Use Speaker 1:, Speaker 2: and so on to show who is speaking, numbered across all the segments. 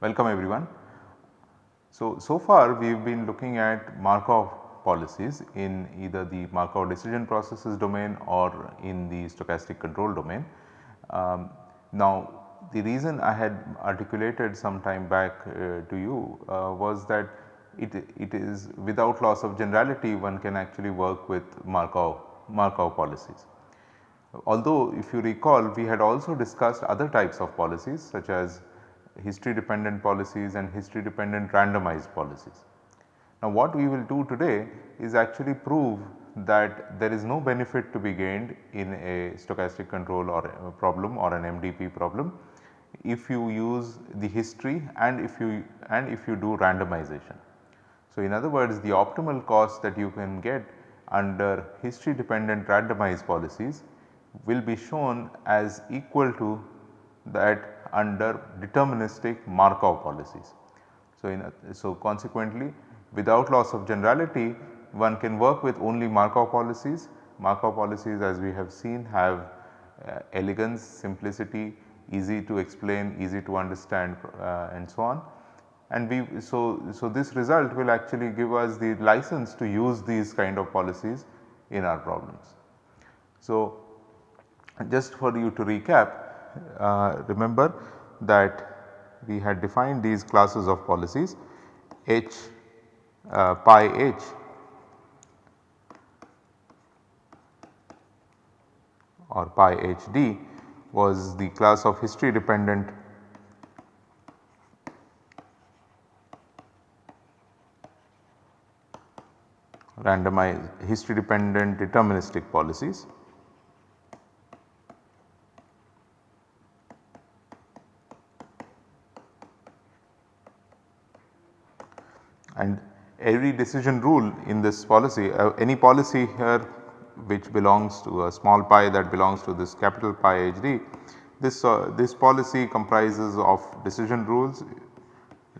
Speaker 1: Welcome everyone. So, so far we have been looking at Markov policies in either the Markov decision processes domain or in the stochastic control domain. Um, now the reason I had articulated some time back uh, to you uh, was that it, it is without loss of generality one can actually work with Markov, Markov policies. Although if you recall we had also discussed other types of policies such as history dependent policies and history dependent randomized policies. Now what we will do today is actually prove that there is no benefit to be gained in a stochastic control or a problem or an MDP problem if you use the history and if you and if you do randomization. So in other words the optimal cost that you can get under history dependent randomized policies will be shown as equal to that under deterministic Markov policies. So, in a, so consequently without loss of generality one can work with only Markov policies. Markov policies as we have seen have uh, elegance, simplicity, easy to explain, easy to understand uh, and so on. And we so, so this result will actually give us the license to use these kind of policies in our problems. So, just for you to recap uh, remember that we had defined these classes of policies H uh, pi H or pi HD was the class of history dependent randomized history dependent deterministic policies. and every decision rule in this policy uh, any policy here which belongs to a small pi that belongs to this capital pi HD this uh, this policy comprises of decision rules.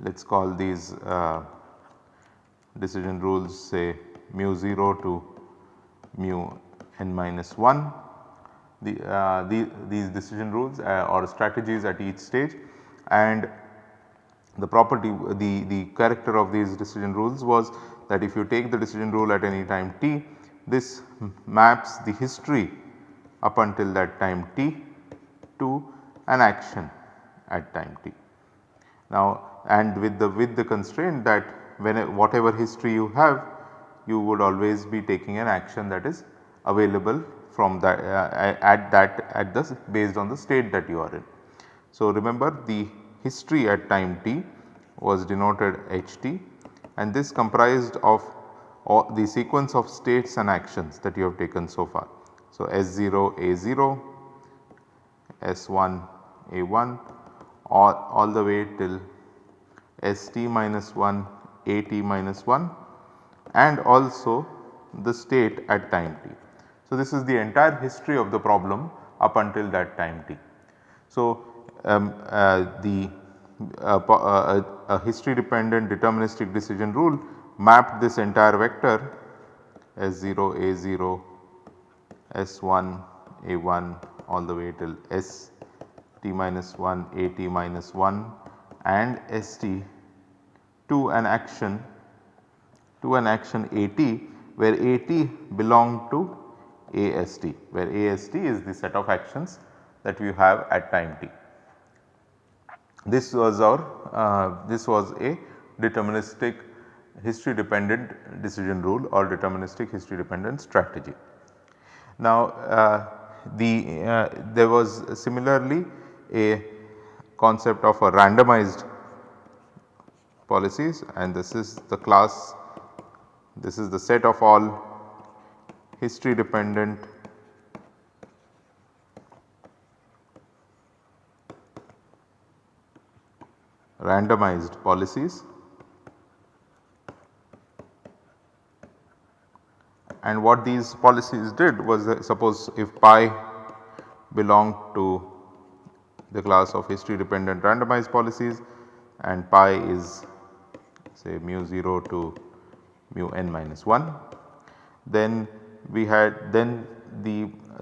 Speaker 1: Let us call these uh, decision rules say mu 0 to mu n minus 1 the, uh, the, these decision rules uh, or strategies at each stage. And the property the, the character of these decision rules was that if you take the decision rule at any time t this maps the history up until that time t to an action at time t. Now and with the with the constraint that when whatever history you have you would always be taking an action that is available from that uh, at that at the based on the state that you are in. So remember the history at time t was denoted ht and this comprised of the sequence of states and actions that you have taken so far. So, S0 A0, S1 A1 all, all the way till ST minus 1 AT minus 1 and also the state at time t. So, this is the entire history of the problem up until that time t. So, um, uh, the uh, uh, a history dependent deterministic decision rule mapped this entire vector S0 A0 S1 A1 all the way till S t minus 1 A t minus 1 and S t to an action to an action A t where A t belong to A s t where A s t is the set of actions that we have at time t. This was our uh, this was a deterministic history dependent decision rule or deterministic history dependent strategy. Now uh, the uh, there was similarly a concept of a randomized policies and this is the class this is the set of all history dependent randomized policies and what these policies did was uh, suppose if pi belonged to the class of history dependent randomized policies and pi is say mu 0 to mu n minus 1. Then we had then the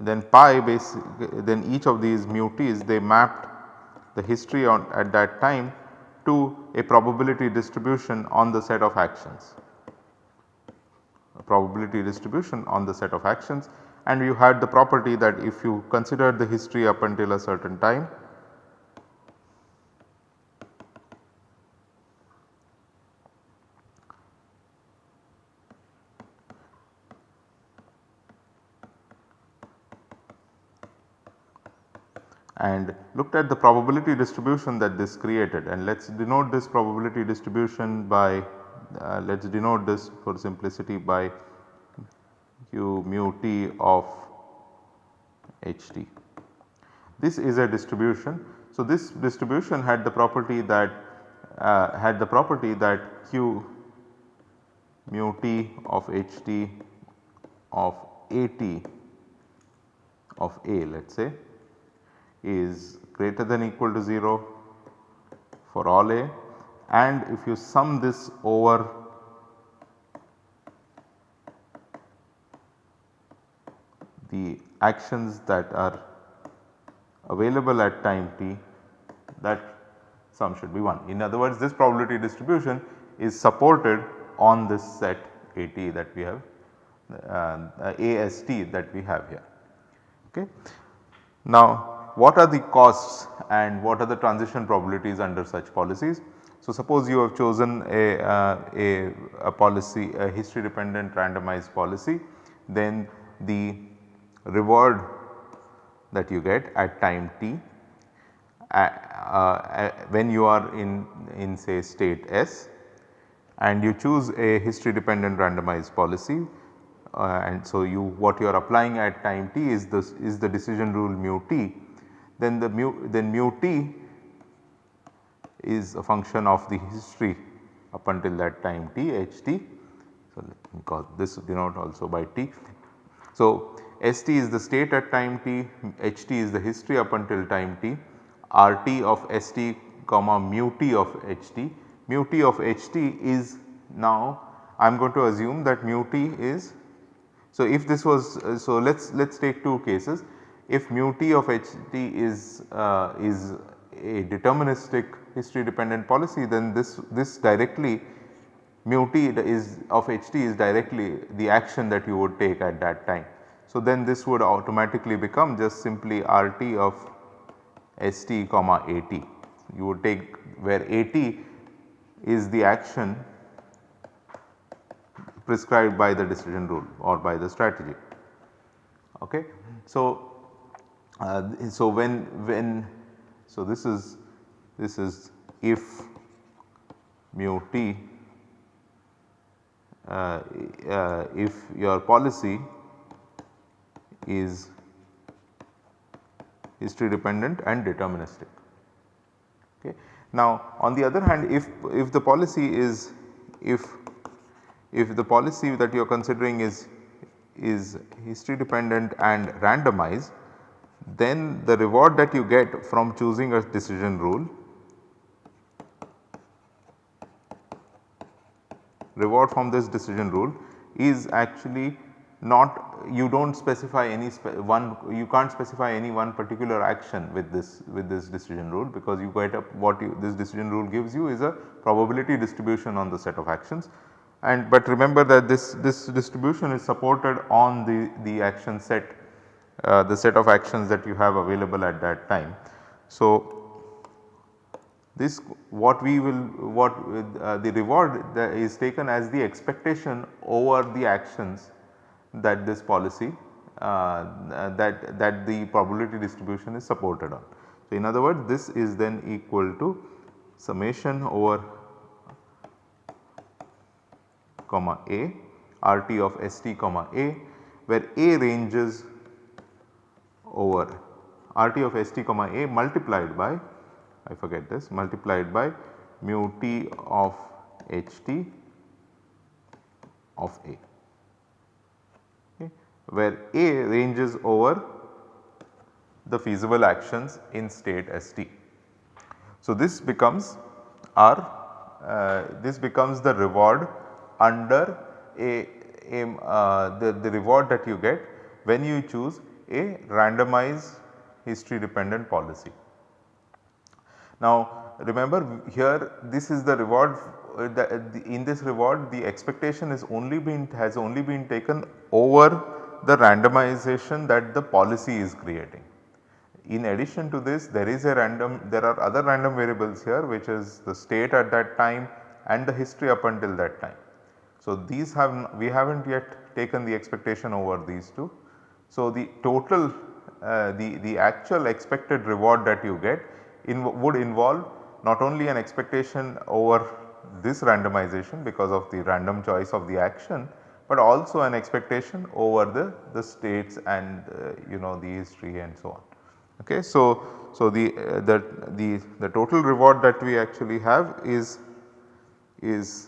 Speaker 1: then pi base then each of these mu t's they mapped the history on at that time to a probability distribution on the set of actions probability distribution on the set of actions. And you had the property that if you consider the history up until a certain time and looked at the probability distribution that this created. And let us denote this probability distribution by uh, let us denote this for simplicity by q mu t of h t. This is a distribution. So, this distribution had the property that uh, had the property that q mu t of h t of a t of a let us say is greater than equal to 0 for all a and if you sum this over the actions that are available at time t that sum should be 1. In other words this probability distribution is supported on this set AT that we have uh, AST that we have here. Okay. Now what are the costs and what are the transition probabilities under such policies. So, suppose you have chosen a, uh, a, a, policy a history dependent randomized policy then the reward that you get at time t uh, uh, when you are in, in say state S and you choose a history dependent randomized policy uh, and so you what you are applying at time t is this is the decision rule mu t then the mu then mu t is a function of the history up until that time t h t. So, let me call this denote also by t. So, S t is the state at time t, h t is the history up until time t, r t of S t comma mu t of h t. Mu t of h t is now I am going to assume that mu t is. So, if this was so let us let us take two cases if mu t of h t is uh, is a deterministic history dependent policy then this this directly mu t is of h t is directly the action that you would take at that time. So, then this would automatically become just simply R t of S t comma A t. You would take where A t is the action prescribed by the decision rule or by the strategy. Okay. So, uh, so when when so this is this is if mu t uh, uh, if your policy is history dependent and deterministic. Okay. Now on the other hand if if the policy is if if the policy that you are considering is is history dependent and randomized then the reward that you get from choosing a decision rule reward from this decision rule is actually not you do not specify any one you can't specify any one particular action with this with this decision rule because you get up what you, this decision rule gives you is a probability distribution on the set of actions and but remember that this this distribution is supported on the the action set uh, the set of actions that you have available at that time. So, this what we will what uh, the reward is taken as the expectation over the actions that this policy uh, that that the probability distribution is supported on. So, in other words this is then equal to summation over comma a r t of s t comma a where a ranges over R t of S t comma a multiplied by I forget this multiplied by mu t of H t of a okay, where a ranges over the feasible actions in state ST. So, this becomes our uh, this becomes the reward under a, a uh, the, the reward that you get when you choose a randomized history dependent policy. Now remember here this is the reward uh, the, the, in this reward the expectation is only been has only been taken over the randomization that the policy is creating. In addition to this there is a random there are other random variables here which is the state at that time and the history up until that time. So, these have we have not yet taken the expectation over these two. So, the total uh, the, the actual expected reward that you get in, would involve not only an expectation over this randomization because of the random choice of the action, but also an expectation over the, the states and uh, you know the history and so on. Okay. So, so the, uh, the, the, the total reward that we actually have is, is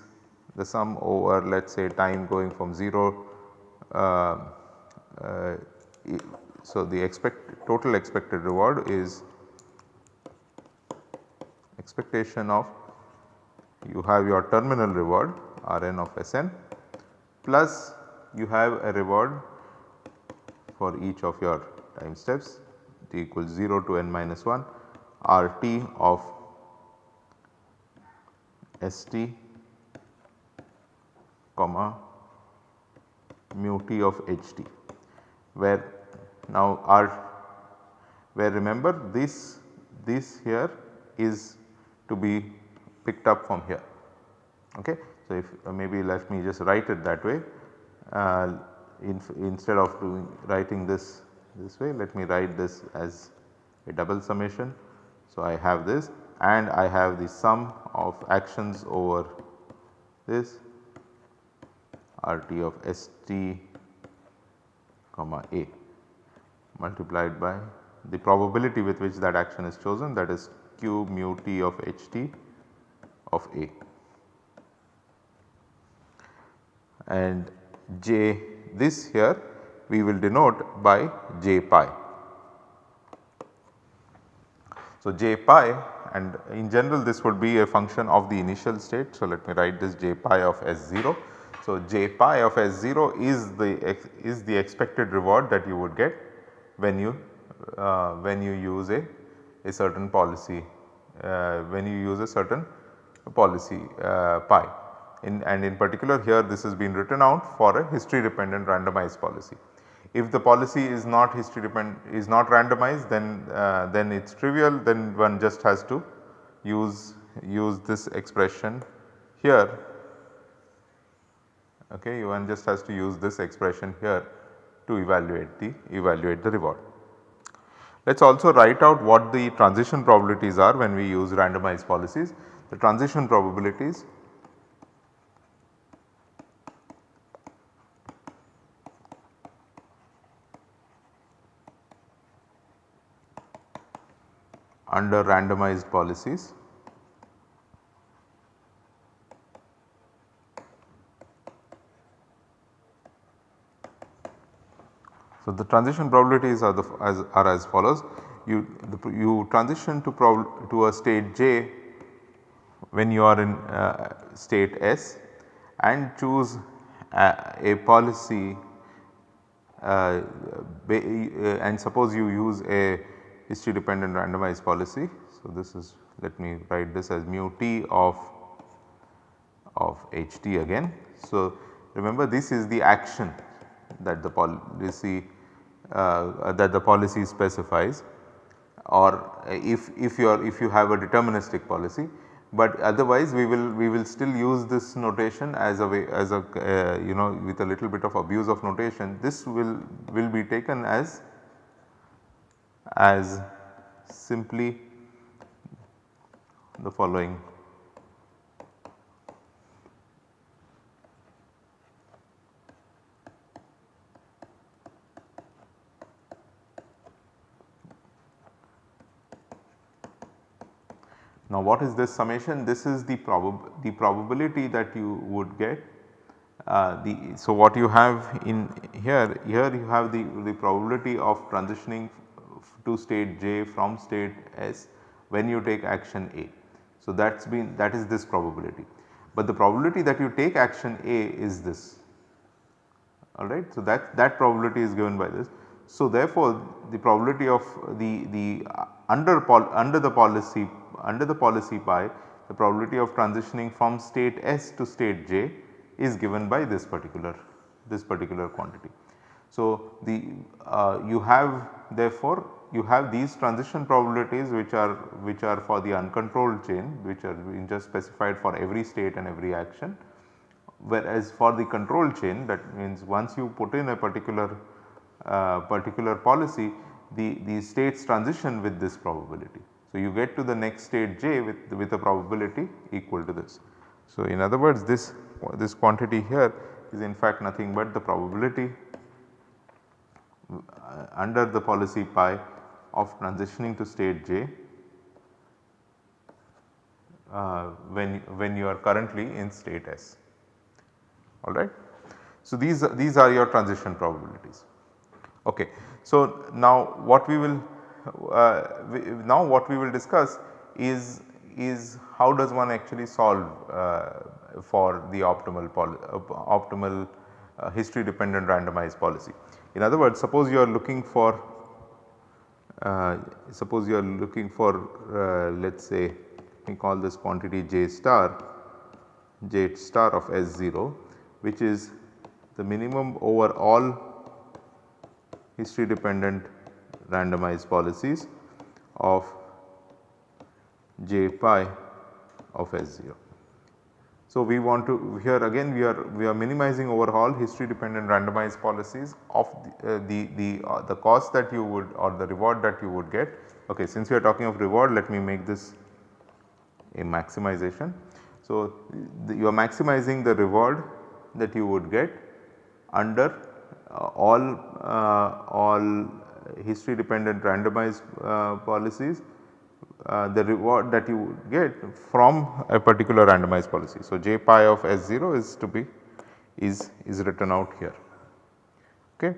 Speaker 1: the sum over let us say time going from 0 uh, uh, so the expect total expected reward is expectation of you have your terminal reward Rn of Sn plus you have a reward for each of your time steps t equals 0 to n minus 1 Rt of St comma mu t of Ht where now R where remember this this here is to be picked up from here. Okay. So, if uh, maybe let me just write it that way uh, in, instead of doing writing this this way let me write this as a double summation. So, I have this and I have the sum of actions over this RT of ST comma A multiplied by the probability with which that action is chosen that is q mu t of HT of A and J this here we will denote by j pi. So, j pi and in general this would be a function of the initial state. So, let me write this j pi of S0. So, j pi of S0 is the is the expected reward that you would get when you uh, when you use a, a certain policy when you use a certain policy uh, pi in, and in particular here this has been written out for a history dependent randomized policy. If the policy is not history dependent is not randomized then uh, then it is trivial then one just has to use use this expression here okay one just has to use this expression here to evaluate the evaluate the reward. Let us also write out what the transition probabilities are when we use randomized policies. The transition probabilities under randomized policies. So, the transition probabilities are, the, as, are as follows you the, you transition to to a state j when you are in uh, state s and choose a, a policy uh, and suppose you use a history dependent randomized policy. So, this is let me write this as mu t of of h t again. So, remember this is the action that the policy uh, that the policy specifies or if if you are if you have a deterministic policy but otherwise we will we will still use this notation as a way as a uh, you know with a little bit of abuse of notation. This will will be taken as as simply the following Now what is this summation? This is the, probab the probability that you would get uh, the so what you have in here here you have the, the probability of transitioning to state j from state s when you take action A. So, that has been that is this probability, but the probability that you take action A is this alright. So, that, that probability is given by this. So, therefore, the probability of the, the uh, under, under the policy under the policy pi the probability of transitioning from state S to state J is given by this particular this particular quantity. So, the uh, you have therefore you have these transition probabilities which are which are for the uncontrolled chain which are just specified for every state and every action whereas for the control chain that means once you put in a particular uh, particular policy the, the states transition with this probability. So, you get to the next state j with, with a probability equal to this. So, in other words this, this quantity here is in fact nothing but the probability uh, under the policy pi of transitioning to state j uh, when, when you are currently in state S alright. So, these, these are your transition probabilities. Okay. So, now what we will we, now what we will discuss is is how does one actually solve uh, for the optimal uh, optimal uh, history dependent randomized policy. In other words suppose you are looking for uh, suppose you are looking for uh, let us say we call this quantity j star j star of S0 which is the minimum over all history dependent randomized policies of j pi of S0. So, we want to here again we are we are minimizing over all history dependent randomized policies of the uh, the the, uh, the cost that you would or the reward that you would get. Okay, since we are talking of reward let me make this a maximization. So, the, you are maximizing the reward that you would get under uh, all uh, all history dependent randomized uh, policies uh, the reward that you get from a particular randomized policy. So, j pi of S0 is to be is is written out here. Okay.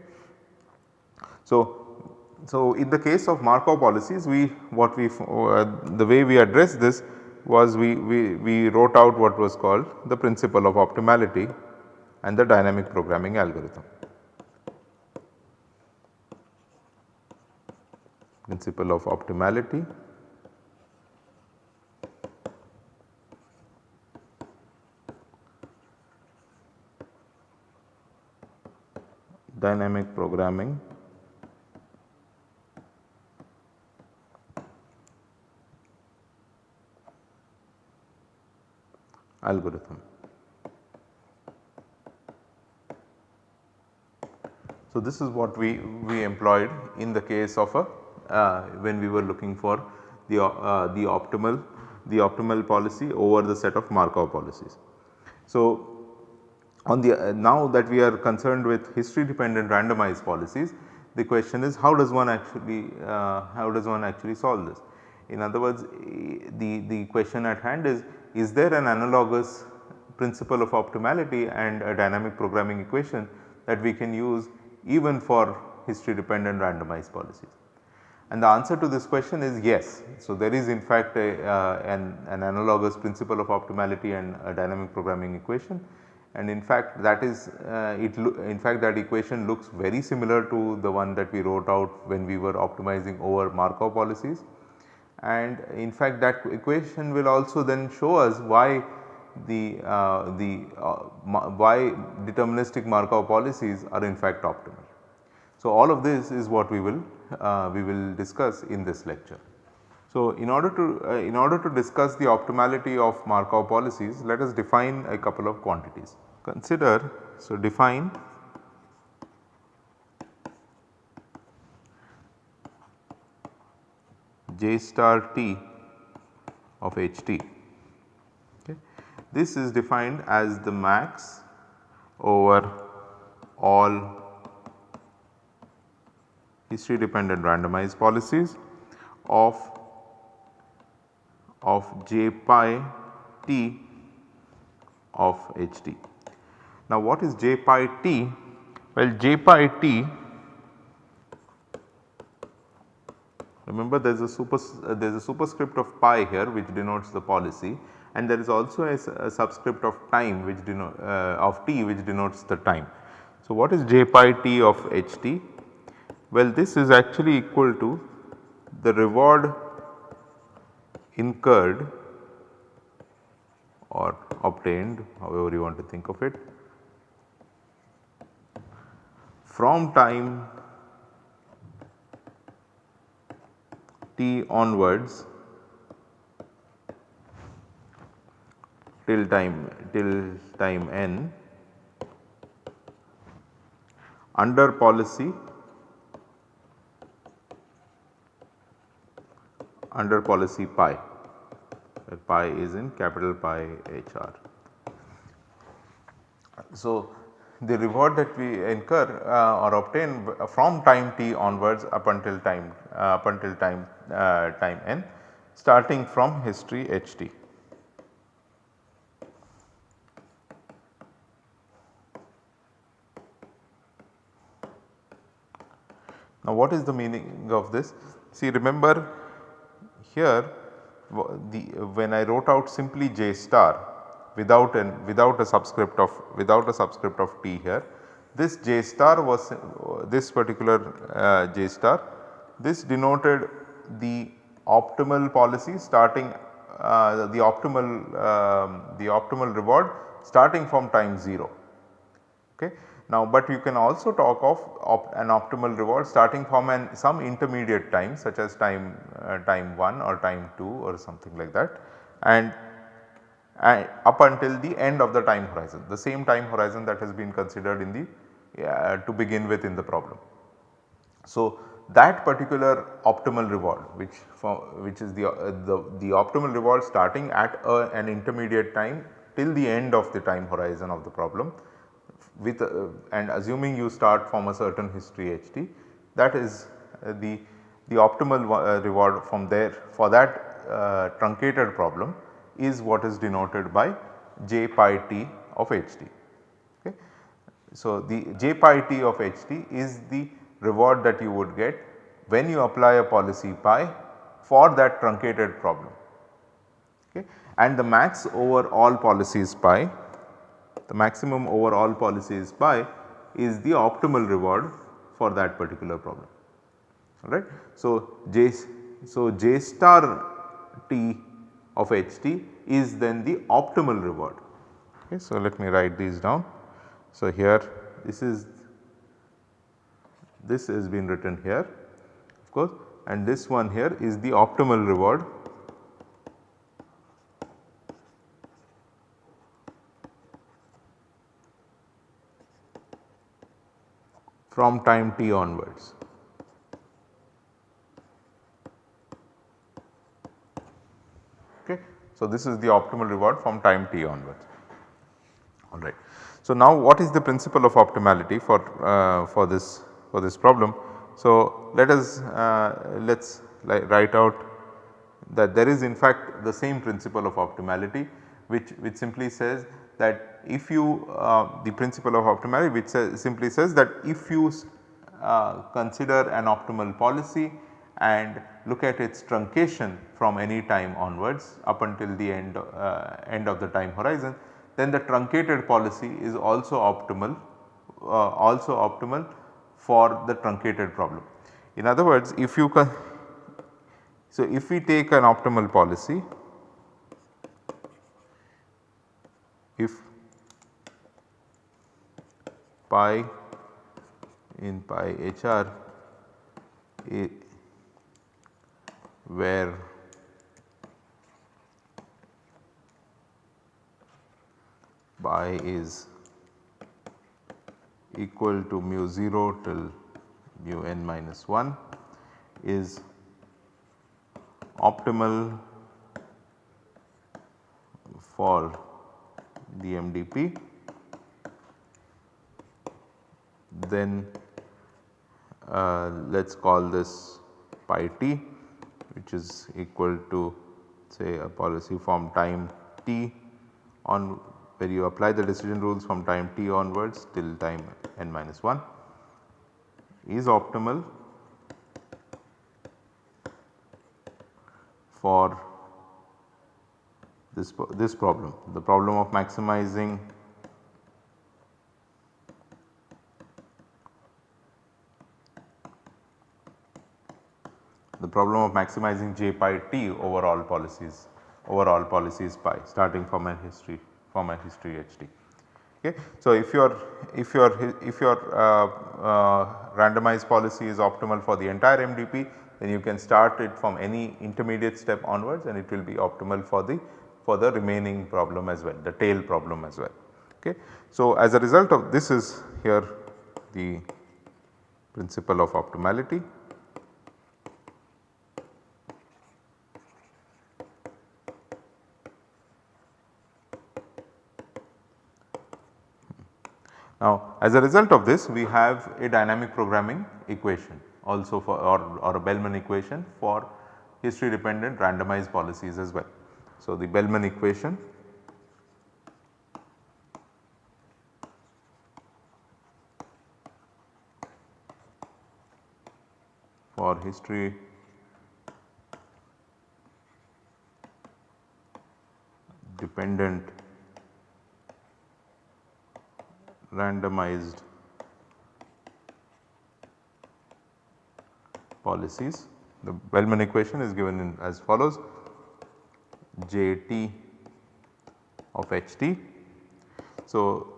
Speaker 1: So, so in the case of Markov policies we what we uh, the way we address this was we, we, we wrote out what was called the principle of optimality and the dynamic programming algorithm. Principle of optimality dynamic programming algorithm. So, this is what we, we employed in the case of a uh, when we were looking for the, uh, the optimal the optimal policy over the set of Markov policies. So, on the uh, now that we are concerned with history dependent randomized policies the question is how does one actually uh, how does one actually solve this. In other words the, the question at hand is is there an analogous principle of optimality and a dynamic programming equation that we can use even for history dependent randomized policies? And the answer to this question is yes. So, there is in fact a, uh, an, an, analogous principle of optimality and a dynamic programming equation and in fact that is uh, it in fact that equation looks very similar to the one that we wrote out when we were optimizing over Markov policies and in fact that equation will also then show us why the, uh, the uh, why deterministic Markov policies are in fact optimal. So, all of this is what we will uh, we will discuss in this lecture. So, in order to uh, in order to discuss the optimality of Markov policies let us define a couple of quantities. Consider so define j star t of h t. Okay. This is defined as the max over all history dependent randomized policies of of j pi t of h t. Now what is j pi t? Well j pi t Remember there is a super uh, there is a superscript of pi here which denotes the policy and there is also a, a subscript of time which denote uh, of t which denotes the time. So, what is j pi t of h t? Well, this is actually equal to the reward incurred or obtained however you want to think of it from time t onwards till time till time n under policy under policy pi where pi is in capital pi h r. So, the reward that we incur uh, or obtain from time t onwards up until time uh, up until time uh, time n starting from history h t. Now what is the meaning of this? See remember here the when I wrote out simply j star without an without a subscript of without a subscript of t here this j star was this particular uh, j star this denoted the optimal policy starting uh, the optimal um, the optimal reward starting from time 0 okay. Now, but you can also talk of op an optimal reward starting from an some intermediate time such as time time 1 or time 2 or something like that and, and up until the end of the time horizon the same time horizon that has been considered in the uh, to begin with in the problem. So, that particular optimal reward which for which is the, uh, the, the optimal reward starting at a, an intermediate time till the end of the time horizon of the problem with uh, and assuming you start from a certain history ht that is uh, the, the optimal uh, reward from there for that uh, truncated problem is what is denoted by j pi t of ht. Okay. So, the j pi t of ht is the reward that you would get when you apply a policy pi for that truncated problem okay. and the max over all policies pi the maximum over all policies pi is the optimal reward for that particular problem alright. So, J, so J star t of h t is then the optimal reward. Okay. So, let me write these down. So, here this is this has been written here of course and this one here is the optimal reward from time t onwards. Okay. So, this is the optimal reward from time t onwards alright. So, now what is the principle of optimality for, uh, for this for this problem. So, let us uh, let us write out that there is in fact the same principle of optimality which, which simply says that if you uh, the principle of optimality which simply says that if you uh, consider an optimal policy and look at its truncation from any time onwards up until the end, uh, end of the time horizon then the truncated policy is also optimal uh, also optimal for the truncated problem. In other words if you so if we take an optimal policy if pi in pi hr where pi is equal to mu 0 till mu n minus 1 is optimal for the MDP then uh, let us call this pi t which is equal to say a policy from time t on where you apply the decision rules from time t onwards till time n minus 1 is optimal for this, this problem, the problem of maximizing the problem of maximizing j pi t overall policies over all policies pi starting from a history from a history HT. Okay. So, if your if your if your uh, uh, randomized policy is optimal for the entire MDP then you can start it from any intermediate step onwards and it will be optimal for the for the remaining problem as well the tail problem as well. Okay. So, as a result of this is here the principle of optimality Now as a result of this we have a dynamic programming equation also for or, or a Bellman equation for history dependent randomized policies as well. So the Bellman equation for history dependent randomized policies. The Bellman equation is given in as follows J t of h t. So,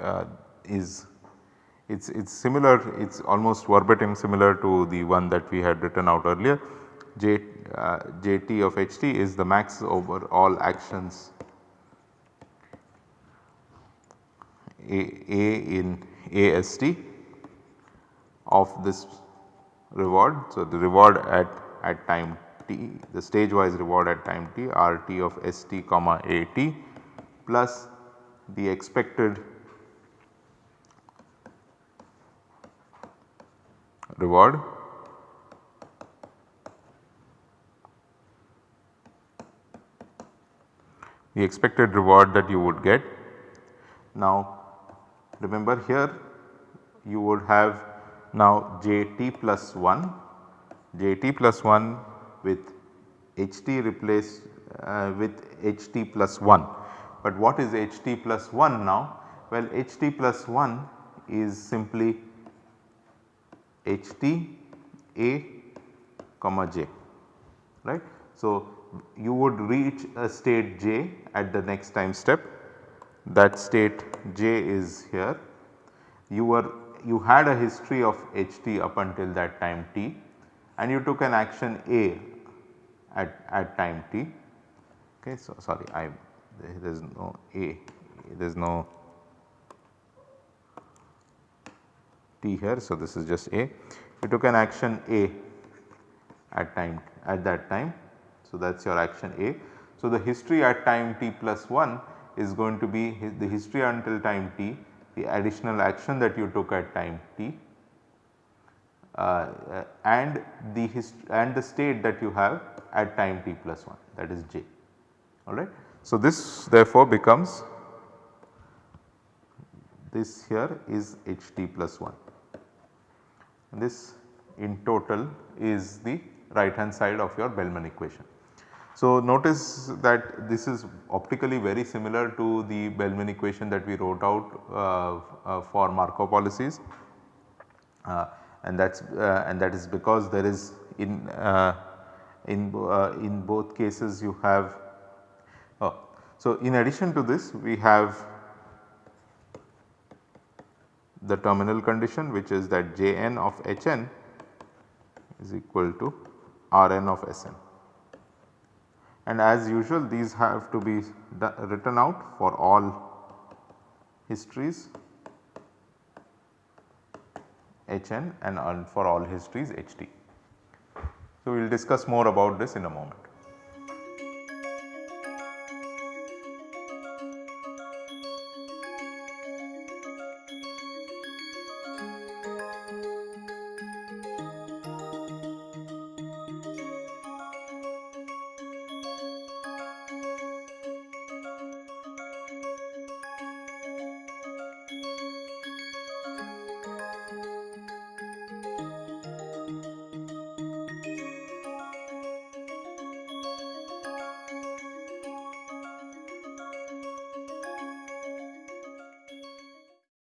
Speaker 1: uh, is it is it's similar it is almost verbatim similar to the one that we had written out earlier J, uh, J t of h t is the max over all actions A, A in AST of this reward. So, the reward at, at time t the stage wise reward at time t R t of S t comma A t plus the expected reward the expected reward that you would get. Now Remember here you would have now Jt plus 1, Jt plus 1 with Ht replaced uh, with Ht plus 1. But what is Ht plus 1 now? Well Ht plus 1 is simply Ht A comma j right. So, you would reach a state j at the next time step that state j is here. You were you had a history of ht up until that time t and you took an action A at, at time t. Okay, so sorry I there is no A there is no t here. So, this is just A. You took an action A at time at that time. So, that is your action A. So, the history at time t plus 1 is going to be the history until time t, the additional action that you took at time t uh, and the and the state that you have at time t plus 1 that is j alright. So, this therefore becomes this here is h t plus 1 and this in total is the right hand side of your Bellman equation. So, notice that this is optically very similar to the Bellman equation that we wrote out uh, uh, for Markov policies. Uh, and that is uh, and that is because there is in uh, in uh, in both cases you have oh, so in addition to this we have the terminal condition which is that Jn of Hn is equal to Rn of Sn and as usual these have to be written out for all histories Hn and for all histories Ht. So, we will discuss more about this in a moment.